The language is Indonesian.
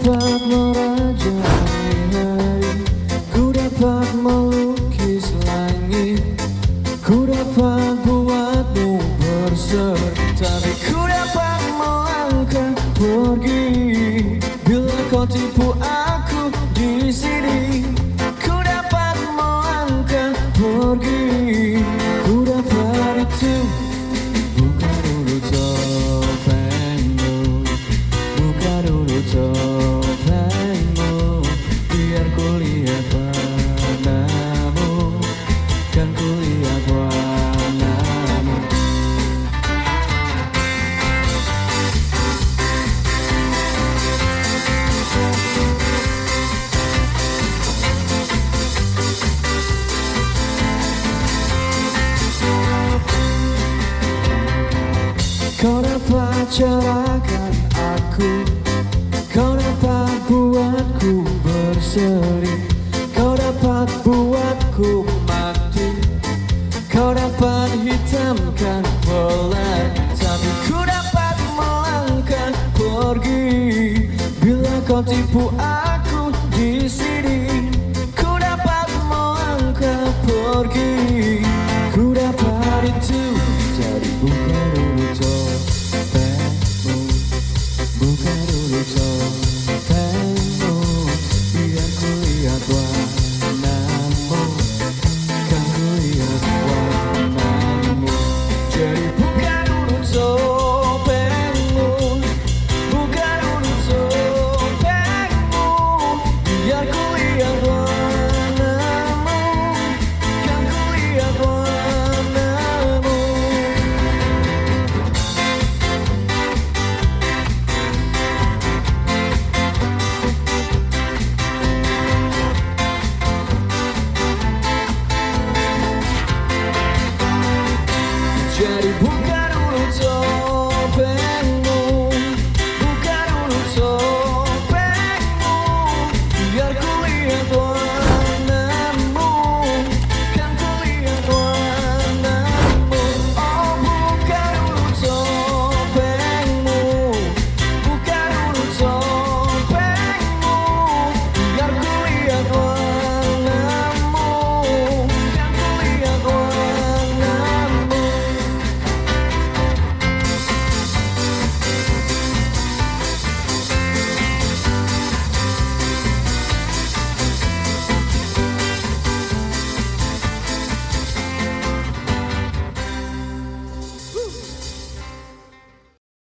dapat merajai hari Ku dapat melukis langit. Ku dapat buatmu berserta. Ku dapat melangkah pergi. Bila kau tipu mengecewakan aku. Kau dapat buatku berseri. Kau dapat buatku mati. Kau dapat hitamkan pelangi Tapi ku dapat melangkah pergi. Bila kau tipu aku di sini Ku dapat melangkah pergi carols on.